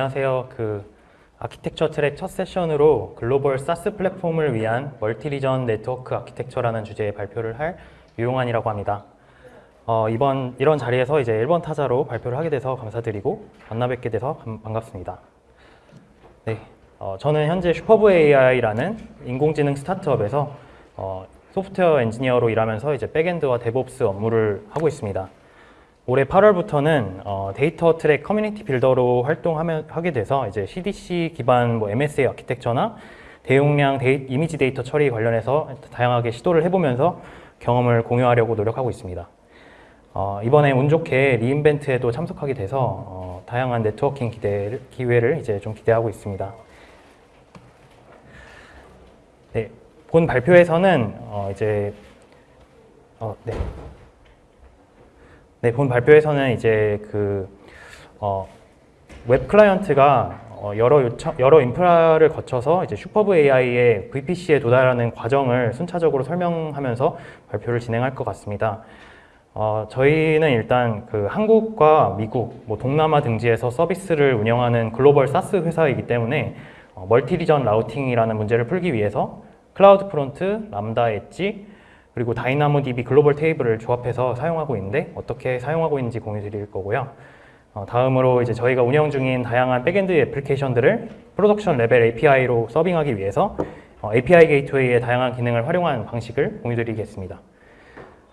안녕하세요. 그 아키텍처 트랙 첫 세션으로 글로벌 SaaS 플랫폼을 위한 multi region network architecture라는 주제의 발표를 할 유용한이라고 합니다. 어, 이번 이런 자리에서 이제 1번 타자로 발표를 하게 돼서 감사드리고 만나 뵙게 돼서 감- 반갑습니다. 네, 어, 저는 현재 Superb AI라는 인공지능 스타트업에서 어, 소프트웨어 엔지니어로 일하면서 이제 backend와 DevOps 업무를 하고 있습니다. 올해 8월부터는 어, 데이터 트랙 community builder로 활동하면 하게 돼서 이제 CDC 기반 뭐 MSA 아키텍처나 대용량 데이, 이미지 데이터 처리 관련해서 다양하게 시도를 해보면서 경험을 공유하려고 노력하고 있습니다. 어, 이번에 운 좋게 re:Invent에도 참석하게 돼서 어, 다양한 네트워킹 기대, 기회를 이제 좀 기대하고 있습니다. 네, 본 발표에서는 어, 이제 어, 네. 네, 본 발표에서는 이제 그 어, web client가 어, 여러 요청, 여러 인프라를 거쳐서 이제 Superb AI의 VPC에 도달하는 과정을 순차적으로 설명하면서 발표를 진행할 것 같습니다. 어, 저희는 일단 그 한국과 미국, 뭐 동남아 등지에서 서비스를 운영하는 글로벌 SaaS 회사이기 때문에 어, multi region routing이라는 문제를 풀기 위해서 CloudFront, Lambda Edge, 그리고 DynamoDB global table을 조합해서 사용하고 있는데 어떻게 사용하고 있는지 공유 드릴 거고요. 어, 다음으로 이제 저희가 운영 중인 다양한 백엔드 애플리케이션들을 프로덕션 레벨 API로 서빙하기 위해서 어, API Gateway의 다양한 기능을 활용한 방식을 공유 드리겠습니다.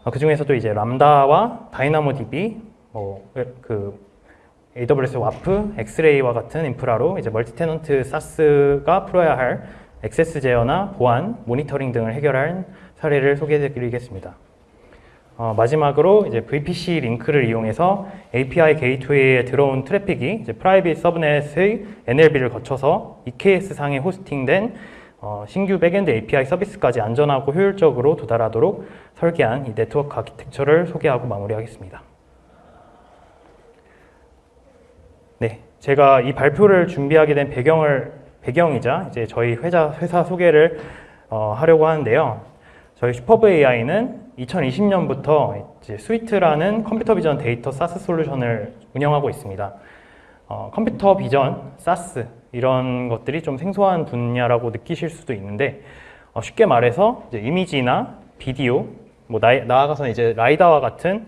어, 그 중에서도 이제 Lambda와 DynamoDB, 뭐 그 AWS WAF, X-Ray와 같은 인프라로 이제 multi tenant SaaS가 풀어야 할 액세스 제어나 보안, 모니터링 등을 해결한 사례를 소개해 드리겠습니다. 어, 마지막으로 이제 VPC Link를 이용해서 API Gateway에 들어온 트래픽이 이제 private subnet의 NLB를 거쳐서 EKS 상에 호스팅된 어, 신규 backend API 서비스까지 안전하고 효율적으로 도달하도록 설계한 이 네트워크 아키텍처를 소개하고 마무리하겠습니다. 네, 제가 이 발표를 준비하게 된 배경을 배경이자 이제 저희 회사 회사 소개를 어, 하려고 하는데요. 저희 Superb AI는 2020년부터 이제 Suite라는 컴퓨터 비전 데이터 SaaS 솔루션을 운영하고 있습니다. 어, 컴퓨터 vision, SaaS 이런 것들이 좀 생소한 분야라고 느끼실 수도 있는데 어, 쉽게 말해서 이미지나 비디오, 뭐 나, 나아가서 이제 LiDAR와 같은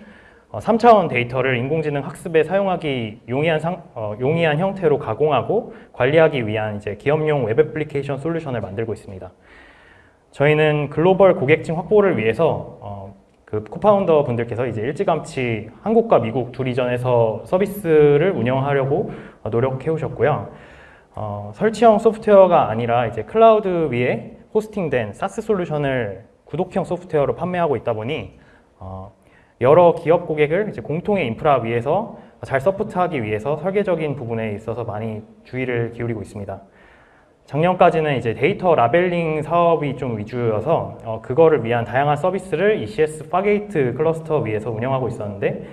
어, 3차원 데이터를 인공지능 학습에 사용하기 용이한, 상, 어, 용이한 형태로 가공하고 관리하기 위한 이제 기업용 웹 애플리케이션 솔루션을 만들고 있습니다. 저희는 글로벌 고객층 확보를 위해서 어, 그 co-founder 분들께서 이제 일찌감치 한국과 미국 두 region에서 서비스를 운영하려고 어, 노력해 오셨고요. 어, 설치형 소프트웨어가 아니라 이제 클라우드 위에 호스팅된 SaaS 솔루션을 구독형 소프트웨어로 판매하고 있다 보니 어, 여러 기업 고객을 이제 공통의 인프라 위에서 잘 서포트하기 위해서 설계적인 부분에 있어서 많이 주의를 기울이고 있습니다. 작년까지는 이제 데이터 labeling 사업이 좀 위주여서 어, 그거를 위한 다양한 서비스를 ECS Fargate cluster 위에서 운영하고 있었는데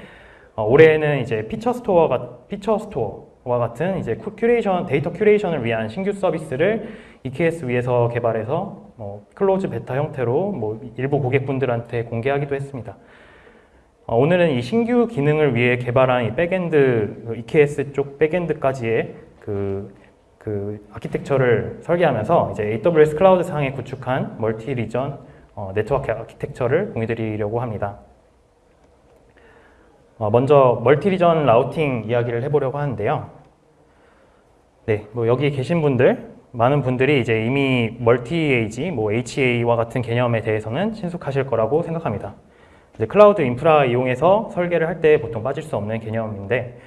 어, 올해는 이제 피처 스토어가 피처 스토어와 같은 이제 큐- 큐레이션 데이터 curation을 위한 신규 서비스를 EKS 위에서 개발해서 뭐 close beta 형태로 뭐 일부 고객분들한테 공개하기도 했습니다. 어, 오늘은 이 신규 기능을 위해 개발한 이 백엔드 그 EKS 쪽 백엔드까지의 그, 그 architecture를 설계하면서 이제 AWS 클라우드 상에 구축한 multi region 어, 네트워크 architecture를 공유드리려고 합니다. 어, 먼저 multi region routing 이야기를 해보려고 하는데요. 네, 뭐 여기 계신 분들 많은 분들이 이제 이미 multi AZ, 뭐 HA와 같은 개념에 대해서는 친숙하실 거라고 생각합니다. 이제 클라우드 인프라 이용해서 설계를 할 때 보통 빠질 수 없는 개념인데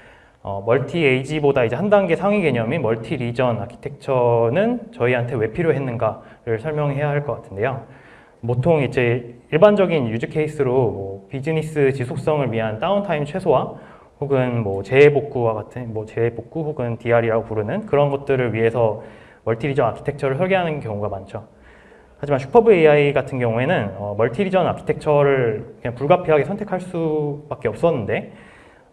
어, multi AZ보다 이제 한 단계 상위 개념인 multi region architecture는 저희한테 왜 필요했는가를 설명해야 할 것 같은데요. 보통 이제 일반적인 use case로 뭐 비즈니스 지속성을 위한 downtime 최소화 혹은 뭐 재해복구와 같은 뭐 재해복구 혹은 DR이라고 부르는 그런 것들을 위해서 multi region architecture를 설계하는 경우가 많죠. 하지만 Superb AI 같은 경우에는 어, multi region architecture를 그냥 불가피하게 선택할 수밖에 없었는데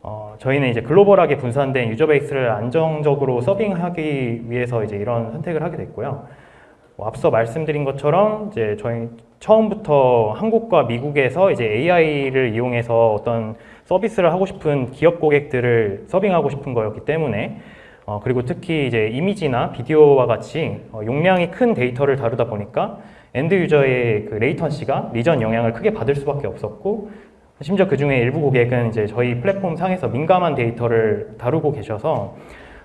어, 저희는 이제 글로벌하게 분산된 user base를 안정적으로 serving하기 위해서 이제 이런 선택을 하게 됐고요. 뭐 앞서 말씀드린 것처럼 이제 저희 처음부터 한국과 미국에서 이제 AI를 이용해서 어떤 서비스를 하고 싶은 기업 고객들을 serving하고 싶은 거였기 때문에 어, 그리고 특히 이제 이미지나 비디오와 같이 어, 용량이 큰 데이터를 다루다 보니까 end user의 그 latency가 region 영향을 크게 받을 수밖에 없었고 심지어 그 중에 일부 고객은 이제 저희 플랫폼 상에서 민감한 데이터를 다루고 계셔서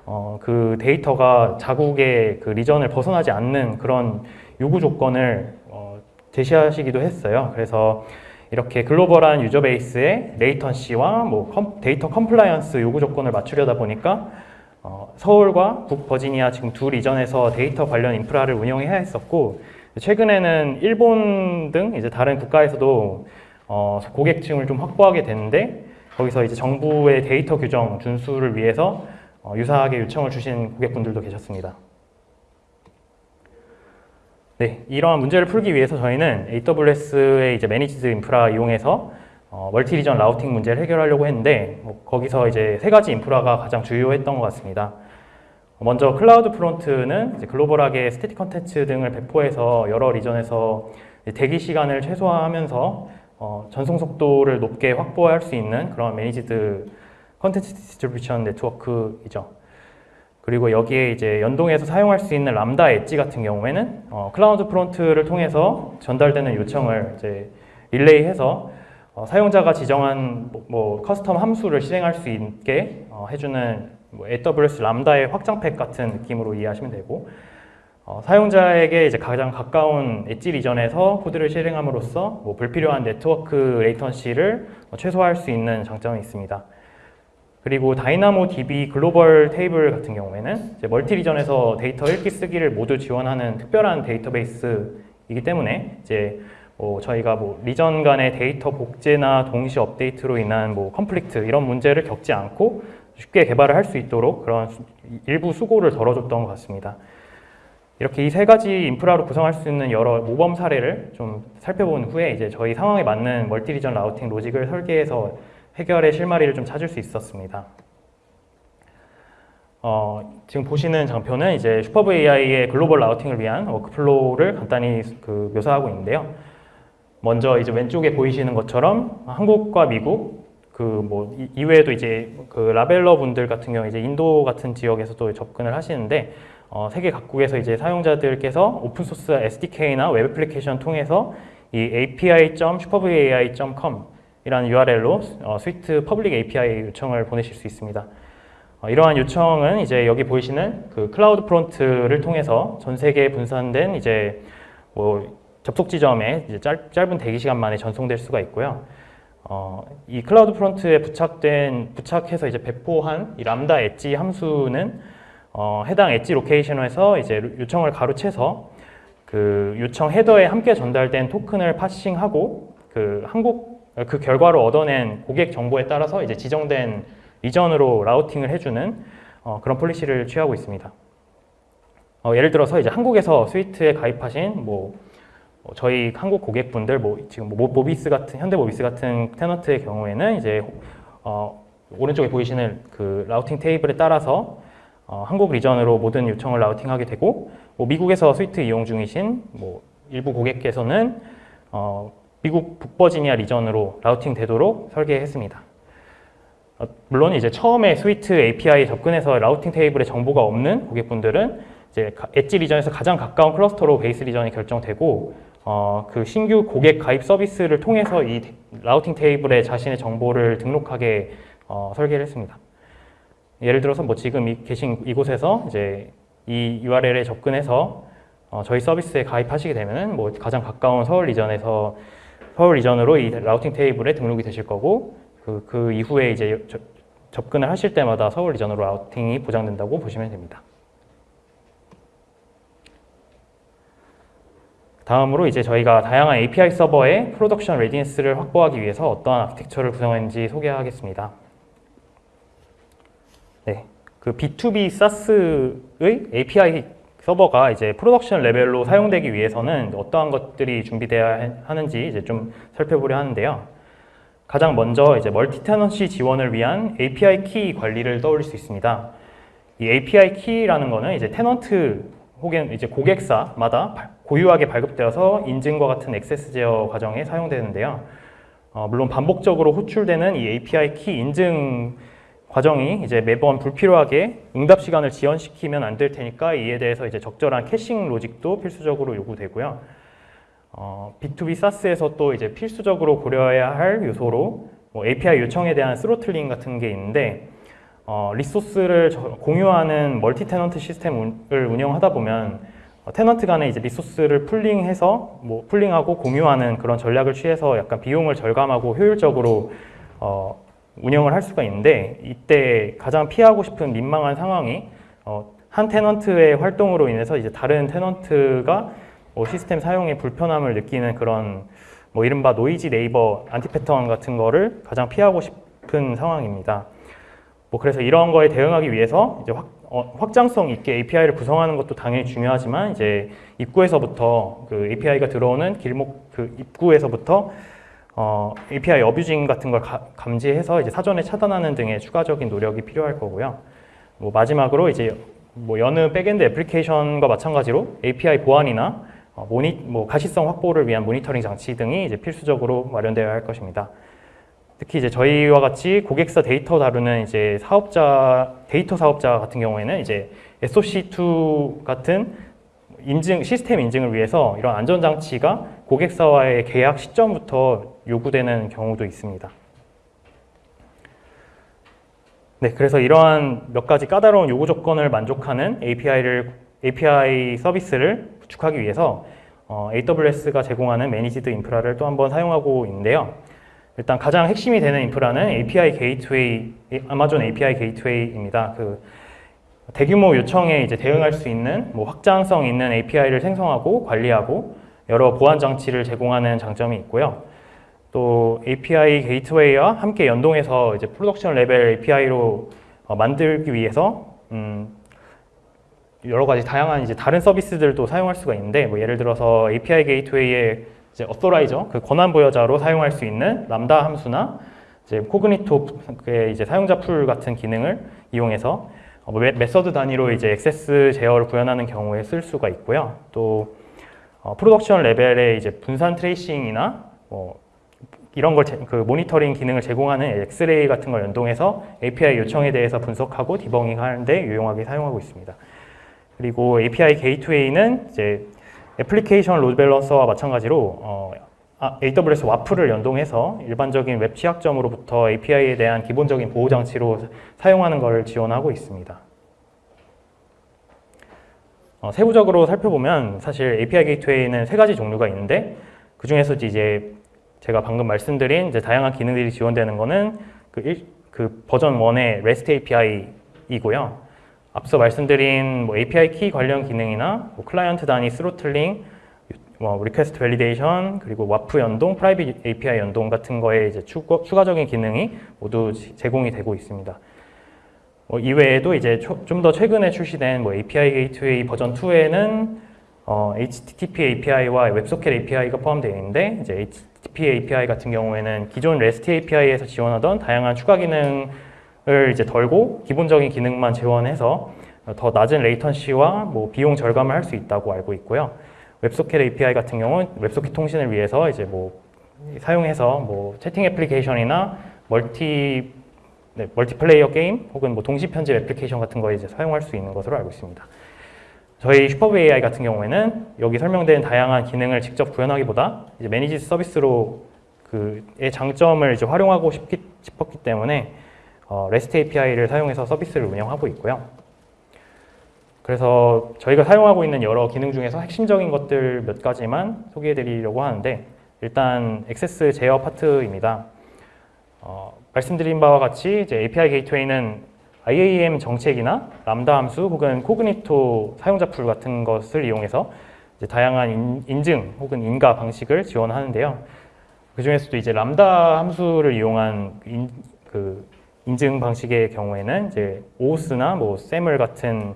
어, 그 데이터가 자국의 그 region을 벗어나지 않는 그런 요구 조건을 어, 제시하시기도 했어요. 그래서 이렇게 글로벌한 user base의 latency와 뭐 컴- 데이터 compliance 요구 조건을 맞추려다 보니까 어, 서울과 북버지니아 지금 두 region에서 데이터 관련 인프라를 운영해야 했었고 최근에는 일본 등 이제 다른 국가에서도 어, 고객층을 좀 확보하게 됐는데 거기서 이제 정부의 데이터 규정 준수를 위해서 어, 유사하게 요청을 주신 고객분들도 계셨습니다. 네, 이러한 문제를 풀기 위해서 저희는 AWS의 이제 managed 인프라 이용해서 어, multi region routing 문제를 해결하려고 했는데 뭐 거기서 이제 세 가지 인프라가 가장 주요했던 것 같습니다. 먼저 CloudFront는 글로벌하게 static 컨텐츠 등을 배포해서 여러 region에서 대기 시간을 최소화하면서 어, 전송 속도를 높게 확보할 수 있는 그런 managed content distribution network이죠. 그리고 여기에 이제 연동해서 사용할 수 있는 Lambda Edge 같은 경우에는 어, CloudFront를 통해서 전달되는 요청을 이제 릴레이해서 어, 사용자가 지정한 뭐, 뭐 custom 함수를 실행할 수 있게 어, 해주는 뭐 AWS 람다의 확장팩 같은 느낌으로 이해하시면 되고 어, 사용자에게 이제 가장 가까운 엣지 리전에서 코드를 실행함으로써 뭐 불필요한 네트워크 latency를 어, 최소화할 수 있는 장점이 있습니다. 그리고 DynamoDB Global Table 같은 경우에는 multi region에서 데이터 읽기 쓰기를 모두 지원하는 특별한 데이터베이스이기 때문에 이제 뭐 저희가 뭐 region 간의 데이터 복제나 동시 업데이트로 인한 뭐 conflict 이런 문제를 겪지 않고 쉽게 개발을 할 수 있도록 그런 수- 일부 수고를 덜어줬던 것 같습니다. 이렇게 이 세 가지 인프라로 구성할 수 있는 여러 모범 사례를 좀 살펴본 후에 이제 저희 상황에 맞는 multi region routing logic을 설계해서 해결의 실마리를 좀 찾을 수 있었습니다. 어, 지금 보시는 장표는 이제 슈퍼브 AI의 글로벌 라우팅을 위한 workflow를 간단히 그 묘사하고 있는데요. 먼저 이제 왼쪽에 보이시는 것처럼 한국과 미국 그 뭐 이외에도 이제 그 labeler 분들 같은 경우 이제 인도 같은 지역에서도 접근을 하시는데 어, 세계 각국에서 이제 사용자들께서 오픈 소스 SDK나 웹 애플리케이션 통해서 이 api.superbai.com 이라는 URL로 어, Suite public API 요청을 보내실 수 있습니다. 어, 이러한 요청은 이제 여기 보이시는 그 CloudFront를 통해서 전 세계에 분산된 이제 뭐 접속 지점에 이제 짧, 짧은 대기 시간 만에 전송될 수가 있고요. 어, 이 CloudFront에 부착된 부착해서 이제 배포한 이 Lambda Edge 함수는 어, 해당 엣지 로케이션에서 이제 요청을 가로채서 그 요청 헤더에 함께 전달된 토큰을 parsing하고 그 한국 그 결과로 얻어낸 고객 정보에 따라서 이제 지정된 region으로 routing을 해주는 어, 그런 policy를 취하고 있습니다. 어, 예를 들어서 이제 한국에서 Suite에 가입하신 뭐 어, 저희 한국 고객분들 뭐 지금 뭐 모비스 같은 현대 모비스 같은 tenant의 경우에는 이제 어, 오른쪽에 보이시는 그 routing 테이블에 따라서 어, 한국 region으로 모든 요청을 routing하게 되고 뭐 미국에서 Suite 이용 중이신 뭐 일부 고객께서는 어, 미국 북버지니아 region으로 routing 되도록 설계했습니다. 어, 물론 이제 처음에 Suite API에 접근해서 routing 테이블에 정보가 없는 고객분들은 이제 가- 엣지 리전에서 가장 가까운 cluster로 base region이 결정되고 어, 그 신규 고객 가입 서비스를 통해서 이 테- routing 테이블에 자신의 정보를 등록하게 어, 설계를 했습니다. 예를 들어서 뭐 지금 이, 계신 이곳에서 이제 이 URL에 접근해서 어, 저희 서비스에 가입하시게 되면은 뭐 가장 가까운 서울 region에서 서울 region으로 이 routing 테이블에 등록이 되실 거고 그, 그 이후에 이제 저- 접근을 하실 때마다 서울 region으로 routing이 보장된다고 보시면 됩니다. 다음으로 이제 저희가 다양한 API 서버의 production readiness를 확보하기 위해서 어떠한 아키텍처를 구성했는지 소개하겠습니다. 네, 그 B2B SaaS의 API 서버가 이제 production level로 사용되기 위해서는 어떠한 것들이 준비되어야 하는지 이제 좀 살펴보려 하는데요. 가장 먼저 이제 multi-tenancy 지원을 위한 API key 관리를 떠올릴 수 있습니다. 이 API key라는 거는 이제 tenant 혹은 이제 고객사마다 발- 고유하게 발급되어서 인증과 같은 access 제어 과정에 사용되는데요. 어, 물론 반복적으로 호출되는 이 API key 인증 과정이 이제 매번 불필요하게 응답 시간을 지연시키면 안 될 테니까 이에 대해서 이제 적절한 caching logic도 필수적으로 요구되고요. 어, B2B SaaS에서 또 이제 필수적으로 고려해야 할 요소로 뭐 API 요청에 대한 throttling 같은 게 있는데 어, resource를 저- 공유하는 multi-tenant 시스템을 운영하다 보면 어, tenant 간에 이제 resource를 pooling해서 뭐 pooling하고 공유하는 그런 전략을 취해서 약간 비용을 절감하고 효율적으로 어, 운영을 할 수가 있는데 이때 가장 피하고 싶은 민망한 상황이 어, 한 tenant의 활동으로 인해서 이제 다른 tenant가 뭐 시스템 사용에 불편함을 느끼는 그런 뭐 이른바 noisy neighbor anti-pattern 같은 거를 가장 피하고 싶은 상황입니다. 뭐 그래서 이런 거에 대응하기 위해서 이제 확, 어, 확장성 있게 API를 구성하는 것도 당연히 중요하지만 이제 입구에서부터 그 API가 들어오는 길목 그 입구에서부터 어, API abusing 같은 걸 가- 감지해서 이제 사전에 차단하는 등의 추가적인 노력이 필요할 거고요. 뭐 마지막으로 이제 뭐 여느 backend 애플리케이션과 마찬가지로 API 보안이나 어, 모니, 뭐 가시성 확보를 위한 모니터링 장치 등이 이제 필수적으로 마련되어야 할 것입니다. 특히 이제 저희와 같이 고객사 데이터 다루는 이제 사업자 데이터 사업자 같은 경우에는 이제 SOC2 같은 인증 시스템 인증을 위해서 이런 안전 장치가 고객사와의 계약 시점부터 요구되는 경우도 있습니다. 네, 그래서 이러한 몇 가지 까다로운 요구 조건을 만족하는 API를 API 서비스를 구축하기 위해서 어, AWS가 제공하는 managed 인프라를 또 한번 사용하고 있는데요. 일단 가장 핵심이 되는 인프라는 API Gateway, Amazon API Gateway입니다. 그 대규모 요청에 이제 대응할 수 있는 뭐 확장성 있는 API를 생성하고 관리하고 여러 보안 장치를 제공하는 장점이 있고요. 또 API Gateway와 함께 연동해서 이제 production level API로 어, 만들기 위해서 음, 여러 가지 다양한 이제 다른 서비스들도 사용할 수가 있는데 뭐 예를 들어서 API 게이트웨이의 이제 어소라이저 그 권한 부여자로 사용할 수 있는 람다 함수나 이제 Cognito의 이제 사용자 풀 같은 기능을 이용해서 어, 뭐 메- method 단위로 이제 access 제어를 구현하는 경우에 쓸 수가 있고요. 또 어, production level의 이제 분산 tracing이나 뭐 이런 걸 제- 그 모니터링 기능을 제공하는 X-Ray 같은 걸 연동해서 API 요청에 대해서 분석하고 debugging 하는데 유용하게 사용하고 있습니다. 그리고 API Gateway는 이제 Application Load Balancer와 마찬가지로 어, 아, AWS WAF을 연동해서 일반적인 웹 취약점으로부터 API에 대한 기본적인 보호 장치로 사용하는 것을 지원하고 있습니다. 어, 세부적으로 살펴보면 사실 API 게이트웨이는 세 가지 종류가 있는데 그 중에서 이제 제가 방금 말씀드린 이제 다양한 기능들이 지원되는 거는 그, 일- 그 버전 1의 REST API이고요. 앞서 말씀드린 뭐 API 키 관련 기능이나 뭐 클라이언트 단위 throttling, 뭐 request validation 그리고 WAF 연동, private API 연동 같은 거에 이제 추가, 추가적인 기능이 모두 지- 제공이 되고 있습니다. 뭐 이외에도 이제 좀 더 최근에 출시된 뭐 API 게이트웨이 버전 2에는 어, HTTP API와 WebSocket API가 포함되어 있는데 이제 HTTP API 같은 경우에는 기존 REST API에서 지원하던 다양한 추가 기능을 이제 덜고 기본적인 기능만 지원해서 더 낮은 latency와 뭐 비용 절감을 할 수 있다고 알고 있고요. WebSocket API 같은 경우는 WebSocket 통신을 위해서 이제 뭐 사용해서 뭐 채팅 애플리케이션이나 multi 네, 멀티플레이어 게임 혹은 뭐 동시 편집 애플리케이션 같은 거에 이제 사용할 수 있는 것으로 알고 있습니다. 저희 Superb AI 같은 경우에는 여기 설명된 다양한 기능을 직접 구현하기보다 이제 managed service로 그의 장점을 이제 활용하고 싶기, 싶었기 때문에 어, REST API를 사용해서 서비스를 운영하고 있고요. 그래서 저희가 사용하고 있는 여러 기능 중에서 핵심적인 것들 몇 가지만 소개해 드리려고 하는데 일단 액세스 제어 파트입니다. 어, 말씀드린 바와 같이 이제 API 게이트웨이는 IAM 정책이나 람다 함수 혹은 Cognito 사용자 풀 같은 것을 이용해서 다양한 인, 인증 혹은 인가 방식을 지원하는데요. 그 중에서도 이제 람다 함수를 이용한 인, 그 인증 방식의 경우에는 이제 오스나 뭐 SAML 같은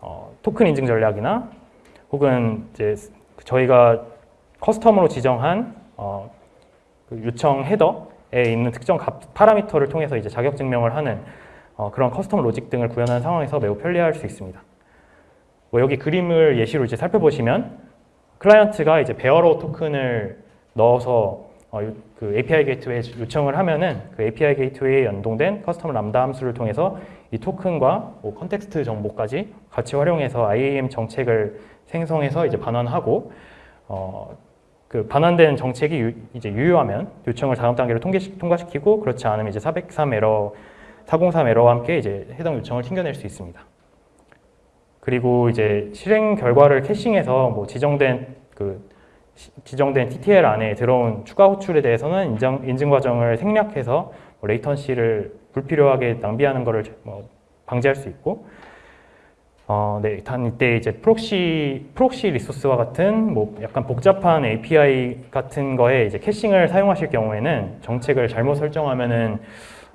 어, 토큰 인증 전략이나 혹은 이제 저희가 custom으로 지정한 어, 그 요청 헤더에 있는 특정 값 파라미터를 통해서 이제 자격 증명을 하는 어, 그런 custom logic 등을 구현하는 상황에서 매우 편리할 수 있습니다. 뭐 여기 그림을 예시로 이제 살펴보시면 클라이언트가 이제 Bearer 토큰을 넣어서 어, 요- 그 API 게이트웨이 요청을 하면은 그 API 게이트웨이에 연동된 custom Lambda 함수를 통해서 이 토큰과 뭐 context 정보까지 같이 활용해서 IAM 정책을 생성해서 이제 반환하고 어, 그 반환된 정책이 유, 이제 유효하면 요청을 다음 단계로 통계시, 통과시키고 그렇지 않으면 이제 403 에러 403 에러와 함께 이제 해당 요청을 튕겨낼 수 있습니다. 그리고 이제 실행 결과를 caching해서 뭐 지정된 그 시- 지정된 TTL 안에 들어온 추가 호출에 대해서는 인정, 인증 과정을 생략해서 뭐 latency를 불필요하게 낭비하는 것을 뭐 방지할 수 있고 어, 네, 단 이때 이제 proxy proxy resource와 같은 뭐 약간 복잡한 API 같은 거에 이제 caching을 사용하실 경우에는 정책을 잘못 설정하면은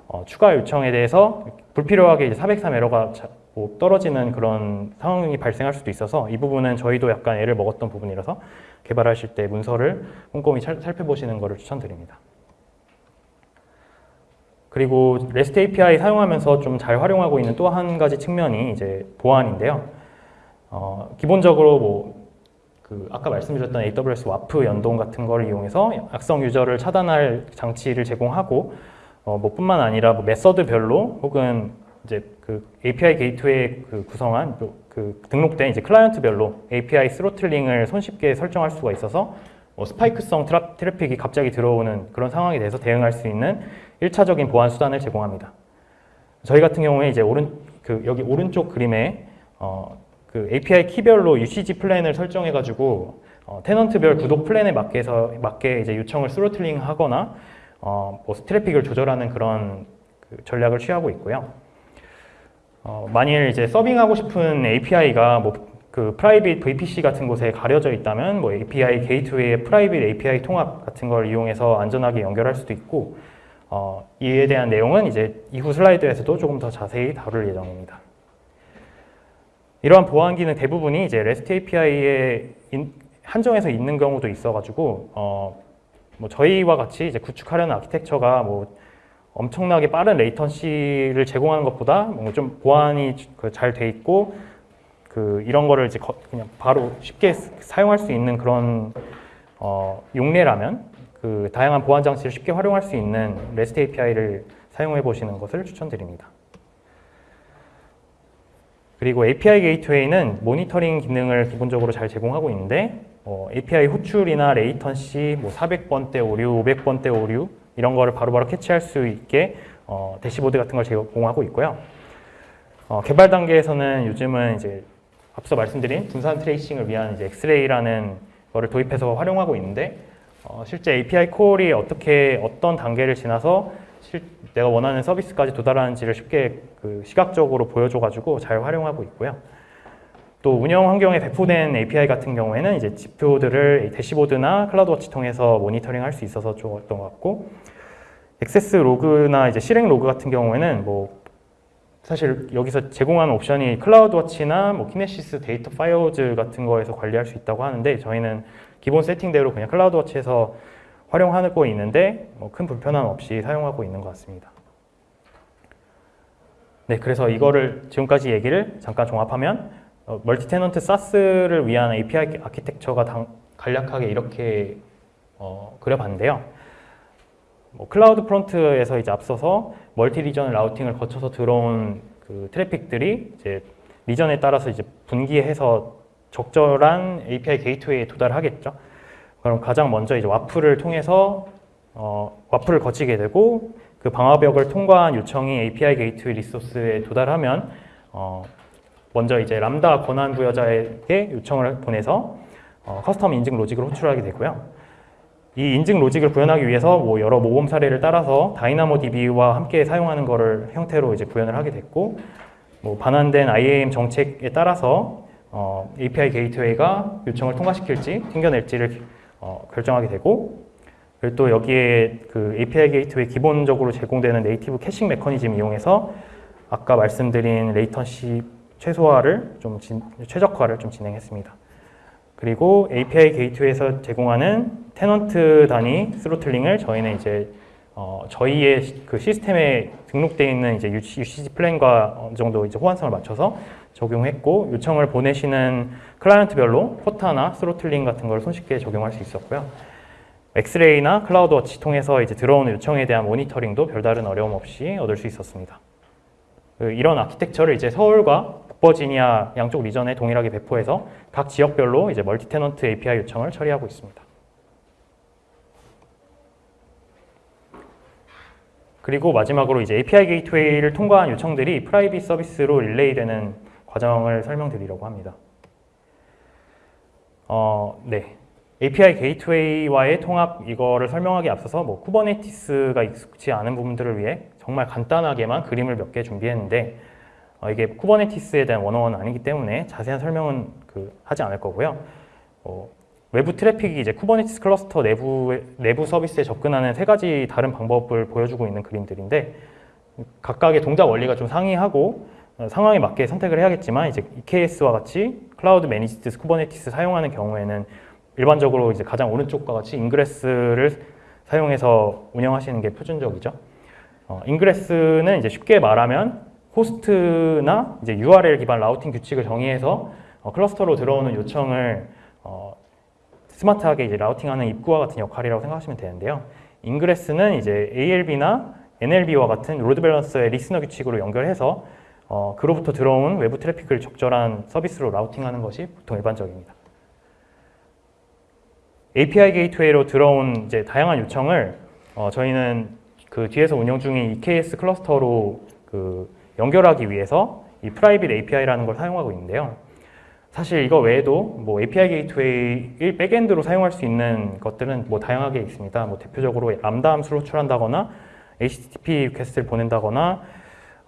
어, 추가 요청에 대해서 불필요하게 이제 403 에러가 자- 뭐 떨어지는 그런 상황이 발생할 수도 있어서 이 부분은 저희도 약간 애를 먹었던 부분이라서 개발하실 때 문서를 꼼꼼히 살- 살펴보시는 것을 추천드립니다. 그리고 REST API 사용하면서 좀 잘 활용하고 있는 또 한 가지 측면이 이제 보안인데요. 어, 기본적으로 뭐 그 아까 말씀드렸던 AWS WAF 연동 같은 걸 이용해서 악성 유저를 차단할 장치를 제공하고 어, 뭐 뿐만 아니라 뭐 method별로 혹은 이제 그 API 게이트웨이 그 구성한 그- 그 등록된 이제 클라이언트별로 API throttling을 손쉽게 설정할 수가 있어서 뭐 스파이크성 트래픽이 갑자기 들어오는 그런 상황에 대해서 대응할 수 있는 1차적인 보안 수단을 제공합니다. 저희 같은 경우에 이제 오른 그 여기 오른쪽 그림에 어, 그 API 키별로 UCG 플랜을 설정해 가지고 어, tenant별 구독 플랜에 맞게서 맞게 이제 요청을 throttling 하거나 어, 뭐 트래픽을 조절하는 그런 그 전략을 취하고 있고요. 어, 만일 이제 serving하고 싶은 API가 뭐 그 private VPC 같은 곳에 가려져 있다면 뭐 API 게이트웨이의 private API 통합 같은 걸 이용해서 안전하게 연결할 수도 있고 어, 이에 대한 내용은 이제 이후 슬라이드에서도 조금 더 자세히 다룰 예정입니다. 이러한 보안 기능 대부분이 이제 REST API에 한정해서 있는 경우도 있어가지고 어, 뭐 저희와 같이 이제 구축하려는 아키텍처가 뭐 엄청나게 빠른 latency를 제공하는 것보다 뭔가 좀 보안이 잘 돼 있고 그 이런 거를 이제 거- 그냥 바로 쉽게 스- 사용할 수 있는 그런 어, 용례라면 그 다양한 보안 장치를 쉽게 활용할 수 있는 REST API를 사용해 보시는 것을 추천드립니다. 그리고 API 게이트웨이는 모니터링 기능을 기본적으로 잘 제공하고 있는데 어, API 호출이나 latency, 뭐 400번대 오류, 500번대 오류 이런 거를 바로바로 catch할 수 있게 어, 대시보드 같은 걸 제공하고 있고요. 어, 개발 단계에서는 요즘은 이제 앞서 말씀드린 분산 tracing을 위한 이제 X-Ray라는 거를 도입해서 활용하고 있는데 어, 실제 API 콜이 어떻게 어떤 단계를 지나서 실, 내가 원하는 서비스까지 도달하는지를 쉽게 그 시각적으로 보여줘가지고 잘 활용하고 있고요. 또 운영 환경에 배포된 API 같은 경우에는 이제 지표들을 대시보드나 CloudWatch 통해서 모니터링 할 수 있어서 좋았던 것 같고 액세스 로그나 이제 실행 로그 같은 경우에는 뭐 사실 여기서 제공하는 옵션이 CloudWatch나 뭐 Kinesis Data Firehose 같은 거에서 관리할 수 있다고 하는데 저희는 기본 세팅대로 그냥 CloudWatch에서 활용하고 있는데 뭐 큰 불편함 없이 사용하고 있는 것 같습니다. 네, 그래서 이거를 지금까지 얘기를 잠깐 종합하면 어, multi-tenant SaaS를 위한 API 아키텍처가 당- 간략하게 이렇게 어, 그려봤는데요. 뭐 CloudFront에서 이제 앞서서 multi-region routing을 거쳐서 들어온 그 traffic들이 이제 region에 따라서 이제 분기해서 적절한 API Gateway에 도달하겠죠. 그럼 가장 먼저 이제 WAF을 통해서 어, WAF을 거치게 되고 그 방화벽을 통과한 요청이 API 게이트웨이 리소스에 도달하면 어, 먼저 이제 람다 권한 부여자에게 요청을 보내서 어, custom 인증 logic을 호출하게 되고요. 이 인증 logic을 구현하기 위해서 뭐 여러 모범 사례를 따라서 DynamoDB와 함께 사용하는 거를 형태로 이제 구현을 하게 됐고 뭐 반환된 IAM 정책에 따라서 어, API Gateway가 요청을 통과시킬지 튕겨낼지를 어, 결정하게 되고 그리고 또 여기에 그 API Gateway 기본적으로 제공되는 native caching 메커니즘 이용해서 아까 말씀드린 latency 최소화를 좀 진- 최적화를 좀 진행했습니다. 그리고 API Gateway에서 제공하는 tenant 단위 throttling을 저희는 이제 어, 저희의 시- 그 시스템에 등록되어 있는 이제 UCG 플랜과 어느 정도 이제 호환성을 맞춰서 적용했고 요청을 보내시는 client별로 quota나 throttling 같은 걸 손쉽게 적용할 수 있었고요. X-Ray나 CloudWatch 통해서 이제 들어오는 요청에 대한 모니터링도 별다른 어려움 없이 얻을 수 있었습니다. 그 이런 아키텍처를 이제 서울과 북버지니아 양쪽 region에 동일하게 배포해서 각 지역별로 이제 multi-tenant API 요청을 처리하고 있습니다. 그리고 마지막으로 이제 API Gateway를 통과한 요청들이 private 서비스로 릴레이 되는 과정을 설명드리려고 합니다. 어, 네. API Gateway와의 통합 이거를 설명하기 앞서서 뭐 Kubernetes가 익숙지 않은 분들을 위해 정말 간단하게만 그림을 몇 개 준비했는데 어, 이게 Kubernetes에 대한 one-o-one 아니기 때문에 자세한 설명은 그 하지 않을 거고요. 어, 외부 traffic이 이제 Kubernetes cluster 내부 내부 서비스에 접근하는 세 가지 다른 방법을 보여주고 있는 그림들인데 각각의 동작 원리가 좀 상이하고 어, 상황에 맞게 선택을 해야겠지만 이제 EKS와 같이 cloud managed Kubernetes 사용하는 경우에는 일반적으로 이제 가장 오른쪽과 같이 Ingress를 사용해서 운영하시는 게 표준적이죠. 어, Ingress는 이제 쉽게 말하면 host나 이제 URL 기반 routing 규칙을 정의해서 어, cluster로 들어오는 요청을 어, smart하게 이제 routing하는 입구와 같은 역할이라고 생각하시면 되는데요. Ingress는 이제 ALB나 NLB와 같은 load balancer의 listener 규칙으로 연결해서 어, 그로부터 들어온 외부 traffic을 적절한 서비스로 routing하는 것이 보통 일반적입니다. API Gateway로 들어온 이제 다양한 요청을 어, 저희는 그 뒤에서 운영 중인 EKS cluster로 그 연결하기 위해서 이 private API라는 걸 사용하고 있는데요. 사실 이거 외에도 뭐 API 게이트웨이 백엔드로 사용할 수 있는 것들은 뭐 다양하게 있습니다. 뭐 대표적으로 람다 함수를 호출한다거나 HTTP request를 보낸다거나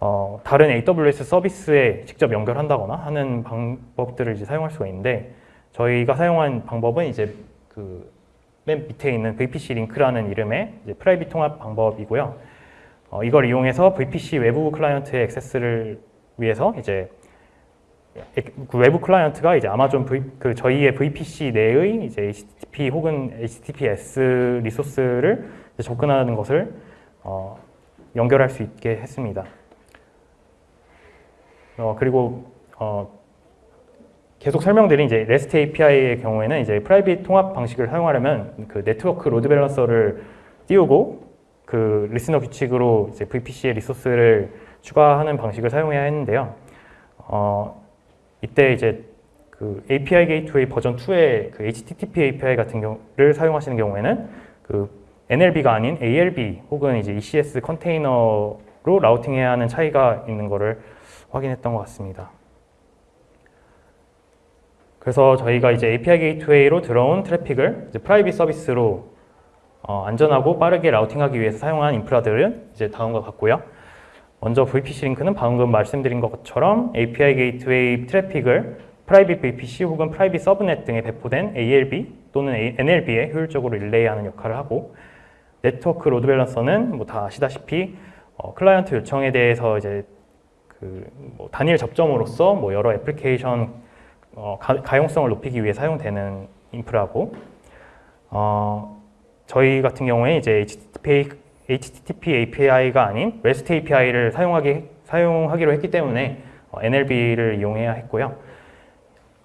어, 다른 AWS 서비스에 직접 연결한다거나 하는 방법들을 이제 사용할 수가 있는데 저희가 사용한 방법은 이제 그 맨 밑에 있는 VPC Link라는 이름의 이제 private 통합 방법이고요. 어, 이걸 이용해서 VPC 외부 client의 access를 위해서 이제 그 외부 client가 이제 Amazon v, 그 저희의 VPC 내의 이제 HTTP 혹은 HTTPS resource를 접근하는 것을 어, 연결할 수 있게 했습니다. 어, 그리고 어, 계속 설명드린 이제 REST API의 경우에는 이제 private 통합 방식을 사용하려면 그 네트워크 load balancer를 띄우고 그 listener 규칙으로 이제 VPC의 resource를 추가하는 방식을 사용해야 했는데요. 어, 이때 이제 그 API Gateway version 2의 그 HTTP API 같은 경우를 사용하시는 경우에는 그 NLB가 아닌 ALB 혹은 이제 ECS container로 routing해야 하는 차이가 있는 것을 확인했던 것 같습니다. 그래서 저희가 이제 API Gateway로 들어온 traffic을 private 서비스로 어, 안전하고 빠르게 routing하기 위해서 사용한 인프라들은 이제 다음과 같고요. 먼저 VPC Link는 방금 말씀드린 것처럼 API 게이트웨이 트래픽을 프라이빗 VPC 혹은 private subnet 등에 배포된 ALB 또는 NLB에 효율적으로 relay하는 역할을 하고 네트워크 load balancer는 뭐 다 아시다시피 어, client 요청에 대해서 이제 그 뭐 단일 접점으로서 뭐 여러 애플리케이션 어, 가, 용성을 높이기 위해 사용되는 인프라고 어, 저희 같은 경우에 이제 HTTP, HTTP API가 아닌 REST API를 사용하기, 사용하기로 했기 때문에 어, NLB를 이용해야 했고요.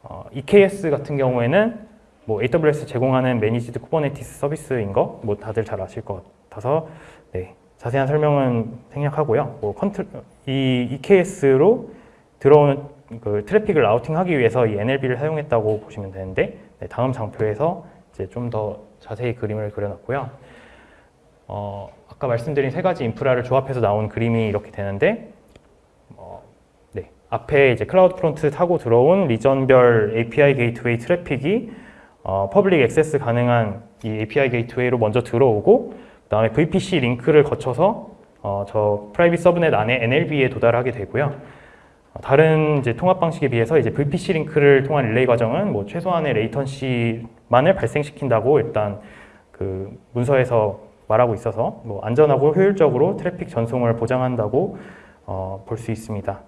어, EKS 같은 경우에는 뭐 AWS 제공하는 managed Kubernetes 서비스인 거 뭐 다들 잘 아실 것 같아서 네, 자세한 설명은 생략하고요. 뭐 컨트, 이 EKS로 들어오는 그 트래픽을 routing하기 위해서 이 NLB를 사용했다고 보시면 되는데 네, 다음 장표에서 이제 좀 더 자세히 그림을 그려놨고요. 어, 아까 말씀드린 세 가지 인프라를 조합해서 나온 그림이 이렇게 되는데 어, 네, 앞에 이제 CloudFront 타고 들어온 리전별 API 게이트웨이 트래픽이 어, public access 가능한 이 API Gateway로 먼저 들어오고 그 다음에 VPC Link를 거쳐서 어, 저 private subnet 안에 NLB에 도달하게 되고요. 다른 이제 통합 방식에 비해서 이제 VPC Link를 통한 릴레이 과정은 뭐 최소한의 latency만을 발생시킨다고 일단 그 문서에서 말하고 있어서 뭐 안전하고 효율적으로 트래픽 전송을 보장한다고 어, 볼 수 있습니다.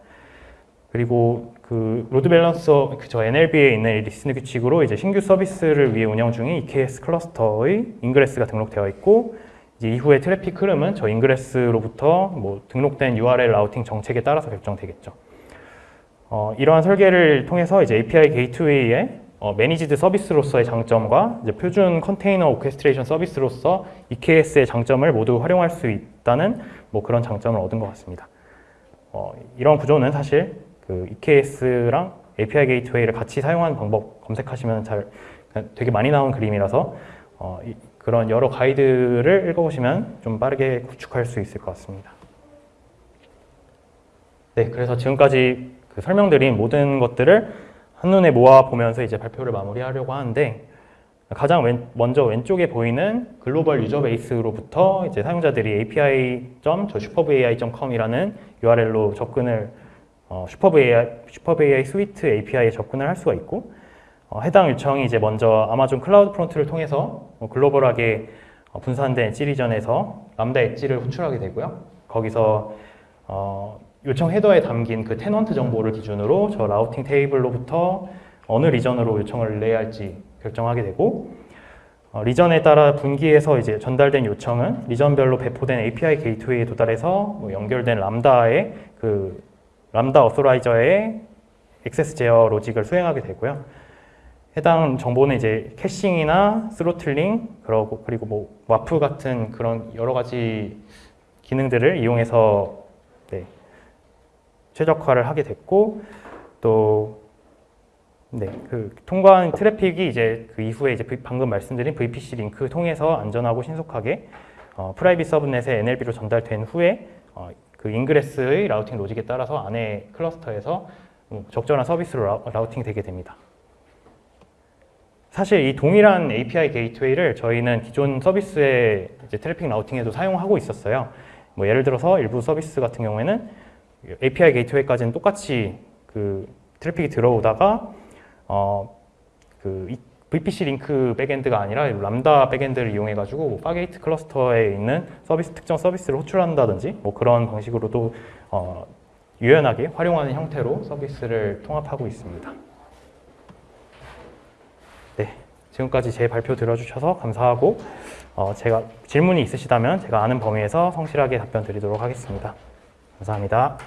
그리고 그 load balancer 그저 NLB에 있는 listener 규칙으로 이제 신규 서비스를 위해 운영 중인 EKS cluster의 ingress가 등록되어 있고 이후에 트래픽 흐름은 저 ingress로부터 뭐 등록된 URL routing 정책에 따라서 결정되겠죠. 어, 이러한 설계를 통해서 이제 API Gateway에 어, managed 서비스로서의 장점과 이제 표준 container orchestration 서비스로서 EKS의 장점을 모두 활용할 수 있다는 뭐 그런 장점을 얻은 것 같습니다. 어, 이런 구조는 사실 그 EKS랑 API Gateway를 같이 사용하는 방법 검색하시면 잘 되게 많이 나온 그림이라서 어, 이- 그런 여러 가이드를 읽어보시면 좀 빠르게 구축할 수 있을 것 같습니다. 네, 그래서 지금까지 그 설명드린 모든 것들을 한눈에 모아 보면서 이제 발표를 마무리하려고 하는데 가장 왼- 먼저 왼쪽에 보이는 global user base로부터 이제 사용자들이 api.superbai.com이라는 URL로 접근을 어, Superb AI, Superb AI Suite API에 접근을 할 수가 있고 어, 해당 요청이 이제 먼저 Amazon CloudFront를 통해서 어, 글로벌하게 어, 분산된 엣지 리전에서 람다 엣지를 호출하게 되고요. 거기서 어, 요청 헤더에 담긴 그 tenant 정보를 기준으로 저 routing table로부터 어느 region으로 요청을 릴레이할지 결정하게 되고 어, region에 따라 분기해서 이제 전달된 요청은 region별로 배포된 API Gateway에 도달해서 뭐 연결된 Lambda의 그 Lambda authorizer의 access 제어 로직을 수행하게 되고요. 해당 정보는 이제 caching이나 throttling 그러고 그리고 뭐 WAF 같은 그런 여러 가지 기능들을 이용해서 네, 최적화를 하게 됐고 또 네, 그 통과한 트래픽이 이제 그 이후에 이제 V- 방금 말씀드린 VPC Link 통해서 안전하고 신속하게 어, private subnet에 NLB로 전달된 후에 어, 그 ingress의 routing logic에 따라서 안에 cluster에서 음, 적절한 서비스로 라, routing 되게 됩니다. 사실 이 동일한 API Gateway를 저희는 기존 서비스의 트래픽 routing에도 사용하고 있었어요. 뭐 예를 들어서 일부 서비스 같은 경우에는 API Gateway까지는 똑같이 그 트래픽이 들어오다가 어, 그 이- VPC 링크 백엔드가 아니라 Lambda backend를 이용해 가지고 뭐 Fargate cluster에 있는 서비스 특정 서비스를 호출한다든지 뭐 그런 방식으로도 어, 유연하게 활용하는 형태로 서비스를 통합하고 있습니다. 네, 지금까지 제 발표 들어주셔서 감사하고 어, 제가 질문이 있으시다면 제가 아는 범위에서 성실하게 답변 드리도록 하겠습니다. 감사합니다.